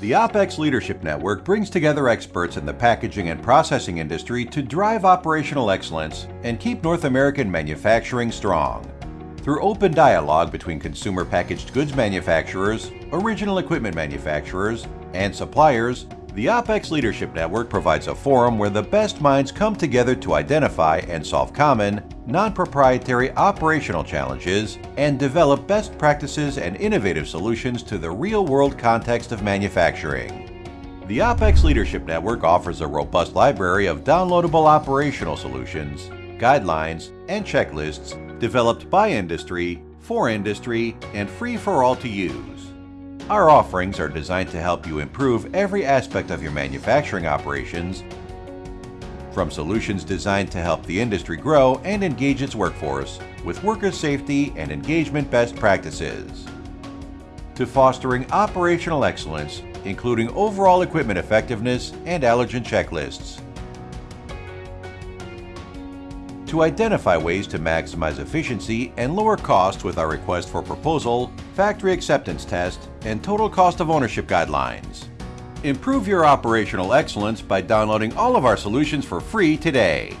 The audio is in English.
The OPEX Leadership Network brings together experts in the packaging and processing industry to drive operational excellence and keep North American manufacturing strong. Through open dialogue between consumer packaged goods manufacturers, original equipment manufacturers, and suppliers, the OPEX Leadership Network provides a forum where the best minds come together to identify and solve common, non-proprietary operational challenges and develop best practices and innovative solutions to the real-world context of manufacturing. The OPEX Leadership Network offers a robust library of downloadable operational solutions, guidelines, and checklists developed by industry, for industry, and free for all to use. Our offerings are designed to help you improve every aspect of your manufacturing operations, from solutions designed to help the industry grow and engage its workforce with worker safety and engagement best practices, to fostering operational excellence, including overall equipment effectiveness and allergen checklists, to identify ways to maximize efficiency and lower costs with our request for proposal, factory acceptance test, and total cost of ownership guidelines. Improve your operational excellence by downloading all of our solutions for free today.